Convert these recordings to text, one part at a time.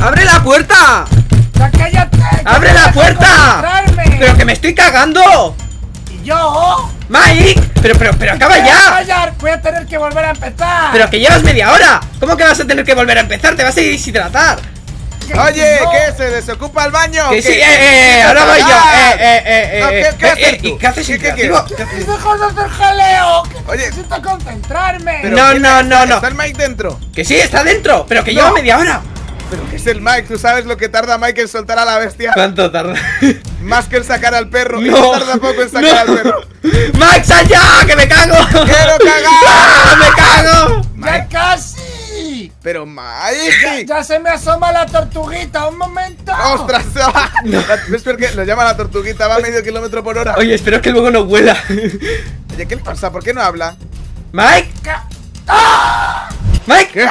¡Abre la puerta! ¡Ya cállate! ¡Abre la puerta! ¡Pero que me estoy cagando! ¿Y yo? ¡Mike! Pero, pero, pero acaba ya. Callar, voy a tener que volver a empezar. Pero que llevas media hora. ¿Cómo que vas a tener que volver a empezar? Te vas a deshidratar. Oye, ¿qué? ¿Se desocupa el baño? Que sí, eh, eh, ahora voy yo. Eh, eh, eh, No, eh. ¿qué- qué eh, haces eh, tú? ¿Y qué haces ¿Qué- qué interactivo? quieres? ¡Deja de hacer jaleo! Oye. necesito concentrarme. Pero No, ¿quién no, no, no. ¿Está el Mike dentro? Que sí, está dentro, pero que No. lleva media hora. Pero que es el Mike, ¿tú sabes lo que tarda Mike en soltar a la bestia? ¿Cuánto tarda? Más que en sacar al perro. Y No. no tarda poco en sacar al perro. ¡Mike, sal ya! ¡Que me cago! ¡Quiero cagar! ¡Ah, ¡Me cago! ¡Ya casi! Pero Mike. ya se me asoma la tortuguita, un momento. ¡Ostras! ¿Ves por qué? Lo llama la tortuguita, va a medio kilómetro por hora. Oye, espero que luego no huela. Oye, ¿qué le pasa? ¿Por qué no habla? ¡Mike! Ca- ¡Mike! ¿Qué?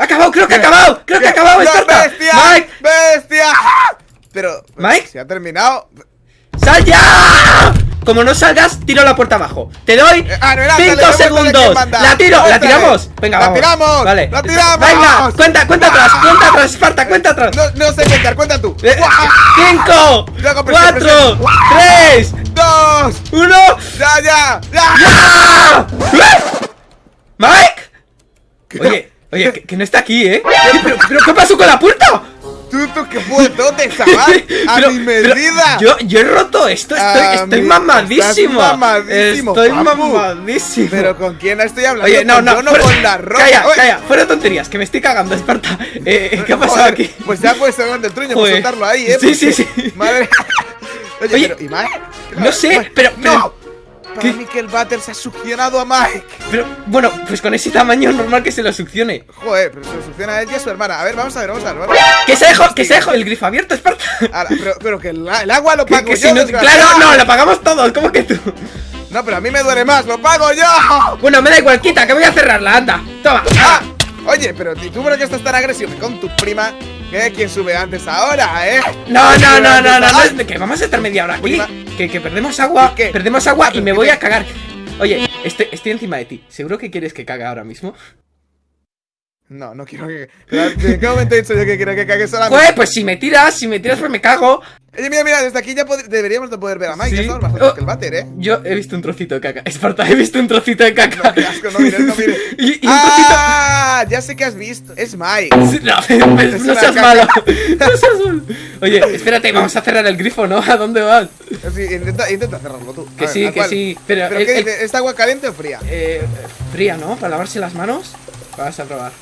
¡Ha acabado! ¡Creo que ha acabado! ¡Creo que ha acabado! ¡No, ¡Esparta! bestia! ¡Mike! ¡Bestia! Pero. ¿Mike? ¿Se ha terminado? ¡Sal ya! Como no salgas, tiro la puerta abajo. Te doy Eh, ah, 5 segundos. La tiro, la tiramos. Venga, La vamos. tiramos, Vale. la tiramos. Venga, cuenta, cuenta ¡Guau! atrás, cuenta atrás, Esparta, cuenta atrás. No, no sé contar, cuenta tú. Eh, ¡Guau! Cinco, Yo hago presión, cuatro, presión. tres, ¡Dos! uno. ¡Ya, ya! ¡Ya! ¡Ah! Mike. Oye, oye, que, que no está aquí, ¿eh? Pero, pero ¿qué pasó con la puerta? ¡Tú, tú, qué puetote, chaval! ¡A Pero- mi pero medida! Yo, yo he roto esto, estoy, A estoy mi- mamadísimo. mamadísimo, Estoy papu. mamadísimo. ¿Pero con quién estoy hablando? Oye, no, Con no, yo no fuera- con la roca. Calla, Oye, calla, fuera tonterías, que me estoy cagando, Esparta. Eh, ¿Qué ha pasado joder, aquí? Pues ya puedes salir del truño por Joder. soltarlo ahí, ¿eh? Sí, sí, Porque- sí. Madre. Oye, Oye, pero, ¿y Mike? no sé, Mike, pero- ¡No! Para ¿Qué? mí que el váter se ha succionado a Mike. Pero, bueno, pues con ese tamaño normal que se lo succione. Joder, pero se lo succiona a él y a su hermana. A ver, vamos a ver, vamos a ver. Vamos a ver. Que se dejó, que se dejó el grifo abierto, Esparta. Ahora, pero, pero que el, el agua lo pago que yo. si no, claro, no, lo pagamos todos, ¿cómo que tú? No, pero a mí me duele más, lo pago yo. Bueno, me da igual, quita, que voy a cerrarla, anda. Toma. Ah, oye, pero ¿y tú por qué estás tan agresivo con tu prima? ¿Qué? ¿Quién sube antes ahora, eh? No, no, ¿Quién no, no, no, que vamos a estar media hora aquí. Que, que perdemos agua, perdemos agua y me ¿qué voy a cagar. Oye, estoy, estoy encima de ti. ¿Seguro que quieres que cague ahora mismo? No, no quiero que. ¿En qué momento he dicho yo que quiero que cague solamente? Joder, pues si me tiras, si me tiras, pues me cago. Oye, mira, mira, desde aquí ya deberíamos de poder ver a Mike. Sí. Más Oh. que el váter, eh. Yo he visto un trocito de caca. Esparta, he visto un trocito de caca. No, qué asco, no mires, no mires. y, y. ¡Ah! Ya sé que has visto. Es Mike. No, pues, Es no seas caca. malo. No seas malo. Oye, espérate, vamos a cerrar el grifo, ¿no? ¿A dónde vas? Sí, intenta, intenta cerrarlo tú. Que ver, sí, ¿a que sí. Pero, ¿Pero el- qué el- dice? ¿Es agua caliente o fría? Eh, fría, ¿no? Para lavarse las manos. Vas a probar.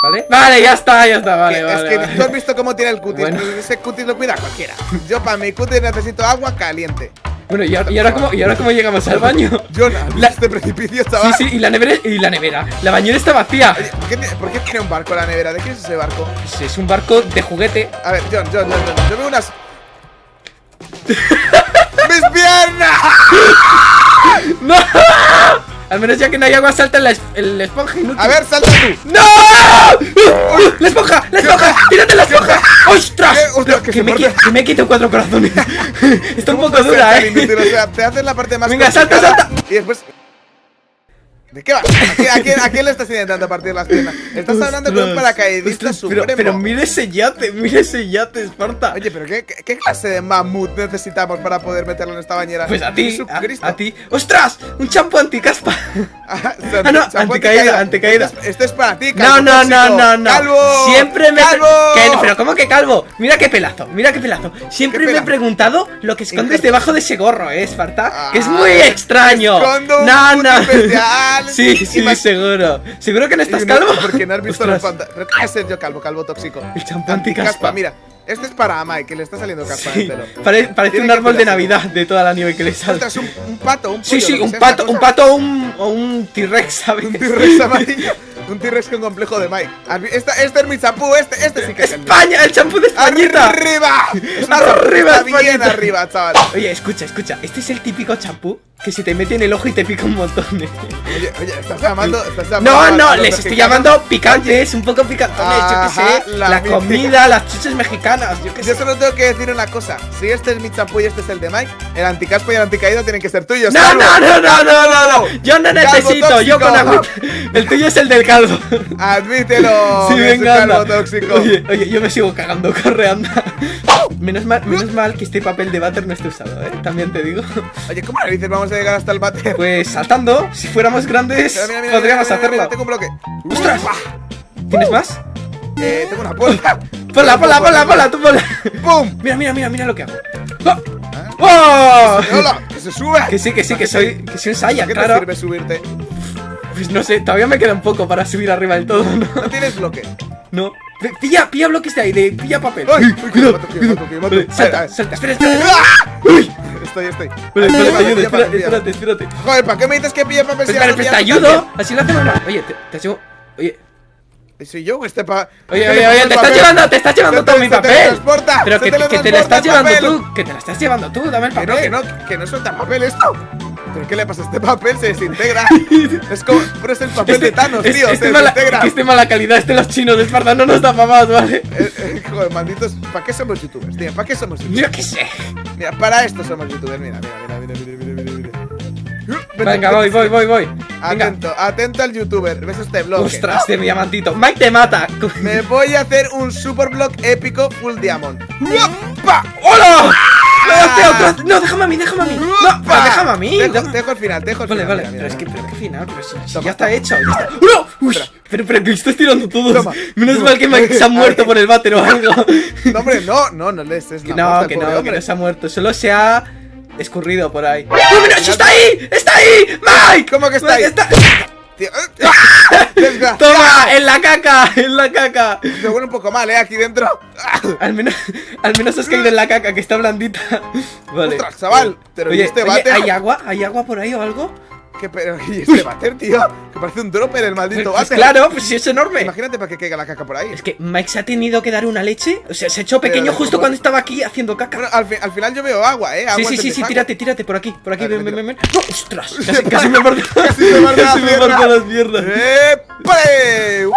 ¿Vale? Vale, ya está, ya está, vale, es que vale. tú has visto cómo tiene el cutis. Bueno. Ese cutis lo cuida cualquiera. Yo para mi cutis necesito agua caliente. Bueno, ¿y ahora, y ahora cómo, ¿y ahora cómo llegamos al baño? Jonah, La- este precipicio Sí, chaval. sí, y la nevera, y la nevera. La bañera está vacía. Oye, ¿por qué, tiene- por qué tiene un barco la nevera? ¿De qué es ese barco? Pues es un barco de juguete. A ver, John, John, John, John, yo veo unas. ¡Mis piernas! ¡No! Al menos ya que no hay agua, salta la, el esponja inútil. A ver, salta tú. ¡No! ¡La esponja! ¡La esponja! ¡Tírate la esponja! ¡Ostras! Que me, parte. qui- que me quito cuatro corazones. Está un ¿Cómo poco dura, eh. inútil? O sea, te haces la parte más Venga, salta, salta. Y después. ¿De qué va? ¿A quién, a quién- a quién le estás intentando partir las piernas? Estás hablando con un paracaidista ostras, supremo. Pero, pero mira ese yate, mira ese yate, Esparta. Oye, pero ¿qué, qué, qué clase de mamut necesitamos para poder meterlo en esta bañera? Pues a ti, a, ti. ¡Ostras! ¡Un champú anticaspa! Ah, Ah, no, anticaída, anticaída. Este es, este es para ti, No, calvo no, no, tóxico. no, no. ¡Calvo! Siempre me. ¡Calvo! Pero ¿cómo que calvo? Mira qué pelazo, mira qué pelazo. Siempre ¿Qué me he preguntado lo que escondes debajo de ese gorro, ¿eh, Esparta? que es Ah, muy extraño. escondo no, no. Sí, Y sí, más- seguro. ¿Seguro que no estás Y no- calvo? Porque no has visto los Ostras. pantalones. Pero ¿qué es ser yo calvo, calvo tóxico? El champú anticaspa. Mira, este es para Mike, que le está saliendo caspa Sí, pare- parece un árbol de. Navidad de toda la nieve que le sale. Ostras, un, un pato, un Sí, pollo, sí, que un pato, un cosa. pato o un, un T-Rex, ¿sabes? Un T-Rex amarillo. Un T-Rex con complejo de Mike. ¿Has vi- Esta, este es mi champú, este, este sí que es. España, el champú de Españita. ¡Arriba! Arriba, bien arriba, chaval. Oye, escucha, escucha. Este es el típico champú que se te mete en el ojo y te pica un montón. ¿eh? Oye, oye, estás llamando, estás llamando No, no, les estoy llamando picantes, un poco picantones, yo qué sé. la comida, las chuches mexicanas, yo qué Yo sé. solo tengo que decir una cosa. Si este es mi champú y este es el de Mike, el anticaspo y el anticaído tienen que ser tuyos. No, no, no, no, no, no, no. Yo no necesito, yo con agua. El tuyo es el del calvo. Admítelo. Sí, venga, calvo anda. tóxico. Oye, oye, yo me sigo cagando, corre, anda. Menos mal, menos mal que este papel de váter no esté usado, ¿eh? También te digo. Oye, ¿cómo le dices vamos a llegar hasta el bate? Pues saltando, si fuéramos grandes, Mira, podríamos mira, hacerlo. Tengo un bloque. ¡Ostras! ¿Tienes más? Eh, tengo una puerta. Ponla, ponla, ponla, ponla, tú ponla. ¡Pum! Mira, mira, mira, mira lo que hago. ¡Oh! ¡Oh! ¡Hola! ¡Que se sube! Que sí, que sí, que soy, que soy un Saiyan, ¿Qué te claro. sirve subirte? Pues no sé, todavía me queda un poco para subir arriba del todo, ¿no? No tienes bloque. No. Pilla, pilla bloques de ahí, de pilla papel. ¡Ay! Cuidado, mato. salta, salta, espera, espera. Uy. Estoy, estoy. Vale, Ay, vale, pilla, te ayudo, pilla, espérate, pilla. espérate, espérate. Joder, ¿para qué me dices que pille papel si Espera, te ayudo. Así lo hacemos. Oye, te, te. Oye, ¿Soy yo este pa... oye, ¿Qué oye, oye, te estás llevando, te estás llevando todo mi papel. Pero que, te teletransporta estás llevando tú, que te lo estás llevando tú, dame el Que no, papel. que no, que no suelta papel esto. ¿Pero qué le pasa? Este papel se desintegra. es como, pero es el papel de Thanos, tío, este se mala, desintegra. este mala calidad, este los chinos de Esparta no nos da para más, ¿vale? Eh, eh, joder, malditos, ¿para qué somos youtubers, tío? ¿Para qué somos youtubers? Yo qué sé. Mira, para esto somos youtubers, mira, mira, mira, mira, mira, mira, mira, Vete, Venga, voy, voy, voy, voy. Venga. Atento, atento al youtuber, ves este blog. Ostras, de mi diamantito. Mike te mata. Me voy a hacer un super blog épico full diamond. ¡Upa! ¡Hola! No, hostia, otra- no, déjame a mí, déjame a mí. No, pero déjame a mí. Dejo, dejo al final, dejo al Vale, final. vale, mira, pero es que, pero qué final, pero si, si ya está hecho, ya está. ¡No! Uy, pero, pero que estás tirando todos. Toma, Menos toma. mal que Mike se ha muerto por el váter o algo. No, hombre, no, no, no les es Que la no, que no, que no se ha muerto, solo se ha escurrido por ahí. ¡No, está ahí! ¡Está ahí! ¡Mike! ¿Cómo que está ahí? Eh, desgraciado. ¡Toma! ¡En la caca! ¡En la caca! Me huele un poco mal, eh, aquí dentro. Al menos, al menos has caído en la caca, que está blandita. Vale. Ostras, chaval, pero ¿y Oye, este? ¿hay agua? ¿Hay agua por ahí o algo? ¿Qué pero y este váter, tío? Que parece un dropper el maldito Pues, váter. claro, pues es enorme. Imagínate para que caiga la caca por ahí. Es que Mike se ha tenido que dar una leche. O sea, se ha hecho pequeño justo cuando estaba aquí haciendo caca. Bueno, al, fi- al final yo veo agua, eh. sí, Agua sí, sí, sí, tírate, tírate por aquí, por aquí, ven, ven, me ven, ven. ¡No! ¡Ostras! Casi, Casi casi me parte Casi me parte casi la me pierna. parte las piernas. ¡Épale! ¡Wow!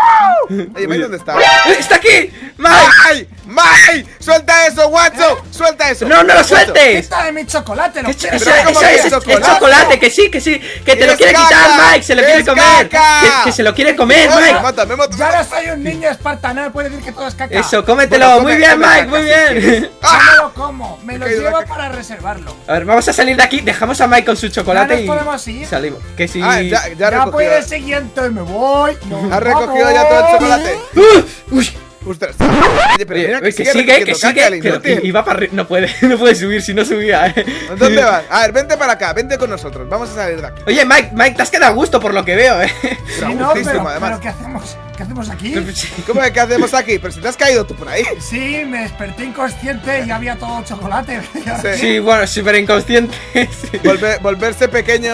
Oye, Mike, Oye. ¿dónde está? ¡Eh, ¡Está aquí! ¡Mike! ¡Ay! ¡Mike! ¡Suelta eso, guacho! ¡Suelta eso! ¡No, no lo sueltes! Quita de mi chocolate, lo Que que esa- Pero ¿cómo esa- que ese es chocolate? es chocolate, que sí, que sí, que te lo ¡Es quiere caca! quitar, Mike, se lo quiere ¡Es comer. Que, que se lo quiere comer, Mike. Me mata, me mata. Ya no soy un niño espartano, no puede decir que todo es caca. Eso, cómetelo, Bueno, muy come- bien, come Mike, caca, muy bien. No me lo como, me lo llevo para reservarlo. A ver, vamos a salir de aquí, dejamos a Mike con su chocolate y podemos ir? salimos. Que sí. Ah, ya, ya Ya puede siguiente, me voy. Ha recogido ya todo el chocolate. Uy, Ostras. Oye, pero Oye, mira oye, que que sigue, que caca, sigue, que iba para arriba. No puede, no puede subir si no subía, eh. ¿Dónde vas? A ver, vente para acá, vente con nosotros. Vamos a salir de aquí. Oye, Mike, Mike, te has quedado a gusto por lo que veo, eh. Sí, no, pero, además. pero ¿qué hacemos? ¿Qué hacemos aquí? ¿Cómo es que hacemos aquí? Pero si te has caído tú por ahí. Sí, me desperté inconsciente y había todo chocolate. ¿Y ahora Sí. Sí, bueno, súper inconsciente. sí. Volver- volverse pequeño.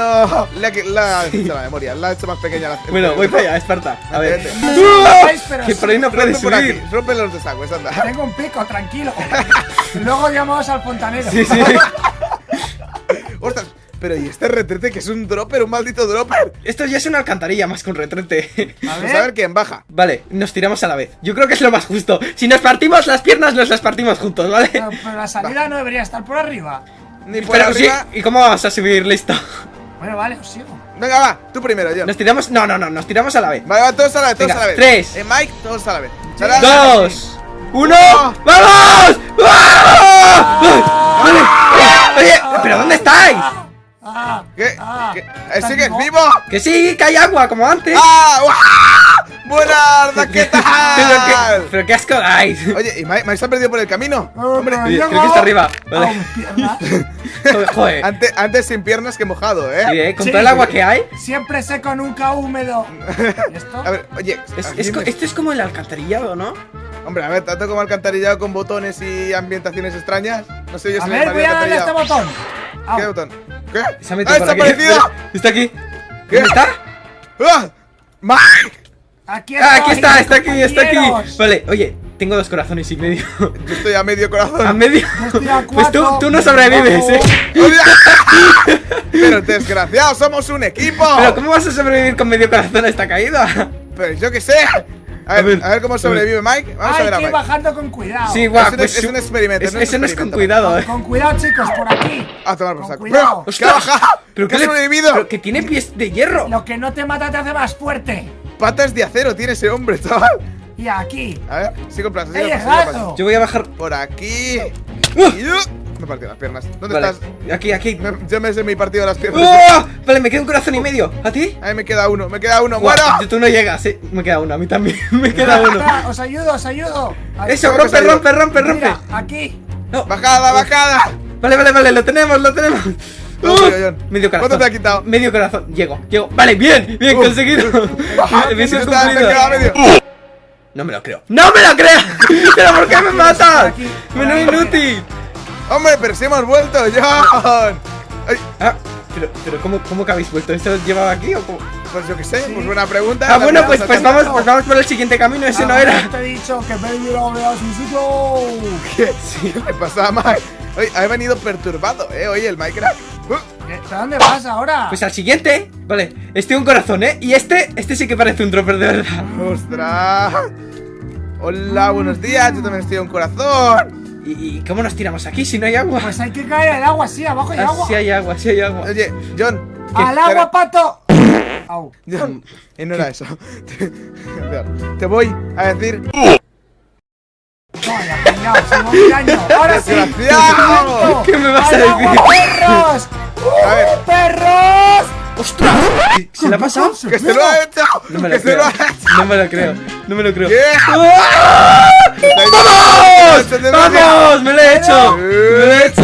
La, la, la memoria, la ha hecho más pequeña la Bueno, voy para allá, Esparta. A ver. Vete, No Que sí. por ahí no puedes Rompe por aquí, subir. rompe los desagües, anda. Tengo un pico, tranquilo. Luego llamamos al fontanero. Sí, sí. Pero ¿y este retrete que es un dropper, un maldito dropper? Esto ya es una alcantarilla más que un retrete. A Vamos a ver quién baja. Vale, nos tiramos a la vez. Yo creo que es lo más justo. Si nos partimos las piernas, nos las partimos juntos, ¿vale? pero, pero la salida no debería estar por arriba. Ni por Pero sí, arriba. ¿y cómo vamos a subir? Listo. Bueno, vale, os sigo. Venga, va, tú primero, yo. Nos tiramos. No, no, no, nos tiramos a la vez. Vale, va, todos a la vez, todos Venga, a la vez. tres. Eh, Mike, todos a la vez. Sí. Dos, uno, ¡vamos! ¡Ah! Vale. Oye, ¿pero dónde estáis? ¿Qué? ah, ¿Qué? ¿Eh, ¿estás ¿Sigues vivo? vivo? Que sí, que hay agua, como antes. ¡Ah! ¡Buenarda! ¿Qué Pero qué, tal? pero qué asco dais. Oye, ¿y se ha perdido por el camino? Hombre, Oye, creo que está arriba. Vale. Joder, joder. Antes, antes sin piernas que mojado, ¿eh? Sí, eh, con Sí. todo el agua que hay. Siempre seco, nunca húmedo. ¿Y esto? A ver, oye, Es, es me- esto es como el alcantarillado, ¿no? hombre, a ver, tanto como alcantarillado con botones y ambientaciones extrañas. No sé yo A si le ver, voy a darle a este botón. Au. ¿Qué botón? ¿Qué? Se ha metido ¡Ah, desaparecido! Está aquí. ¿Qué? ¿Dónde está? ¡Ah! ¡Mike! Aquí Ah, aquí está, está aquí, está aquí. Vale, oye, tengo dos corazones y medio. Yo estoy a medio corazón. ¿A medio? Yo estoy a Pues tú, no sobrevives, eh. Pero desgraciado, somos un equipo. Pero ¿cómo vas a sobrevivir con medio corazón a esta caída? Pero yo qué sé. A ver, a ver, ver, cómo sobrevive Mike. Vamos a Hay ver a que ir Mike. bajando con cuidado. Sí, guau, Es un- pues es un experimento, es- no es Eso no es con cuidado, eh. Con cuidado, chicos, por aquí. A tomar por Con saco. cuidado. Pero, ¿Qué ha bajado? ¿Pero ¿Qué sobrevivido? pero que tiene pies de hierro. Lo que no te mata te hace más fuerte. patas de acero tiene ese hombre, chaval. Y aquí. A ver, sigo en plaza, sigo ¡He en plaza, sigo en plaza. llegado! Yo voy a bajar. Por aquí. ¡Uh! Uh, Me he partido las piernas. ¿Dónde Vale, estás? aquí, aquí. Me- yo me sé mi partido de las piernas. ¡Oh! Vale, me queda un corazón y medio. ¿A ti? Ahí me queda uno, me queda uno. Buah, ¡Bueno! Tú no llegas, eh. Me queda uno, a mí también. Me queda uno. Os ayudo, os ayudo. Aquí. Eso, ¿Cómo que se rompe, rompe, rompe, rompe. Mira, aquí. No. ¡Bajada, bajada! Vale, vale, vale, lo tenemos, lo tenemos. No, Uh, medio corazón. ¿Cuánto te ha quitado? Medio corazón. Llego, llego. Vale, bien, bien Uh. conseguido. Misión Está, me medio. No me lo creo. ¡No me lo creo! ¿Pero por qué me matas? ¡Menudo inútil! ¡Hombre, pero si hemos vuelto, John! Ay, Ah, pero, pero ¿cómo, ¿cómo que habéis vuelto? ¿Eso os llevaba aquí o cómo? pues yo qué sé, pues buena pregunta. Ah, bueno, pues, pues, vamos, pues vamos por el siguiente camino, ese no Ahora era. Te he dicho que baby lo veas un sitio. ¿Qué? ¿Qué le pasa a Mike? Oye, ha venido perturbado, eh, oye, el Minecraft. Uh, ¿A dónde vas ahora? Pues al siguiente, vale, este un corazón, ¿eh? Y este, este sí que parece un dropper de verdad. ¡Ostras! Hola, buenos días, yo también estoy a un corazón. ¿Y, cómo nos tiramos aquí si no hay agua? Pues hay que caer al agua, sí, abajo hay Ah, agua. sí hay agua, sí hay agua. Oye, John. ¡Al espera. agua, pato! Au. John, y no era eso. Te, voy a decir. Vaya, mirando. Ahora sí. Desgraciado. ¿Qué me vas a ¡Al agua, decir? perros! A ver. ¡Uh, perros! ¡Ostras! ¿Se le ha pasado? ¡Que se lo ha hecho! No me ¡Que lo se creo. lo ha hecho! No me lo creo. No me lo creo. ¿Qué? ¡Ah! ¡Vamos! ¡Vamos! ¡Me lo he hecho! ¡Me lo he hecho!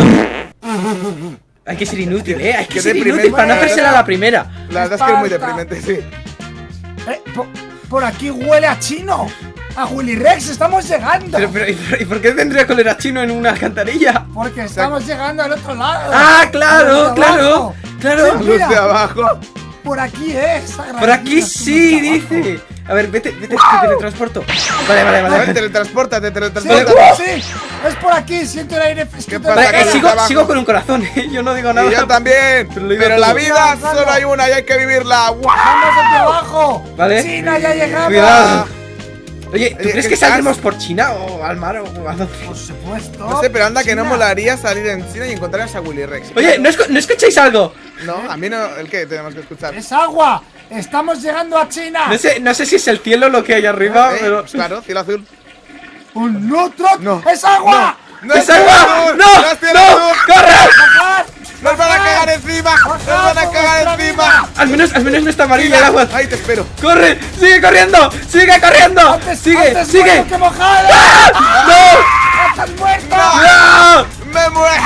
Hay que ser inútil, ¿eh? Hay que Qué ser deprimente, inútil para no la hacérsela a la primera. La verdad es que es muy deprimente, sí. Eh, po- por aquí huele a chino. A Willy Rex, estamos llegando. Pero, pero, ¿y por- ¿y por qué tendría cólera chino en una alcantarilla? Porque estamos llegando al otro lado. ¡Ah, claro! ¡Claro! abajo. ¡Claro! Luz de abajo. Por aquí es. Por aquí sí, dice. A ver, vete, vete, te teletransporto. Vale, vale, A ver, vale. teletransportate, Sí, teletransportate. sí, es por aquí, siento el aire fresquito. ¿Qué pasa, Vale, sigo, sigo con un corazón, ¿eh? Yo no digo nada. Y yo también. Pero la vida solo hay una y hay que vivirla. ¡Vamos hacia abajo! Vale. ¡China, ya llegamos! Cuidado. Oye, ¿tú Oye, crees ¿qué que saldremos por China o al mar o a dónde? Por supuesto. No sé, pero anda que no molaría salir en China y encontrarse a Willy Rex. Oye, ¿no, escu- ¿no escucháis algo? No, a mí no. ¿El qué tenemos que escuchar? ¡Es agua! ¡Estamos llegando a China! No sé, no sé si es el cielo lo que hay arriba, Eh, pero... pues claro, cielo azul. ¡Un nutro! No. ¡Es agua! ¡No ¡Es agua! azul! ¡No! es cielo ¡No! azul! ¡Corre! ¡Nos van a cagar encima! ¡Nos van a ¡Bajad por cagar encima! Al menos, al menos no está amarilla el agua. Ahí te espero. ¡Corre! ¡Sigue corriendo! ¡Sigue corriendo! ¡Antes, ¡Sigue! antes ¡Sigue! que mojado! ¡No! ¡Estás muerto! ¡No! ¡Me muero!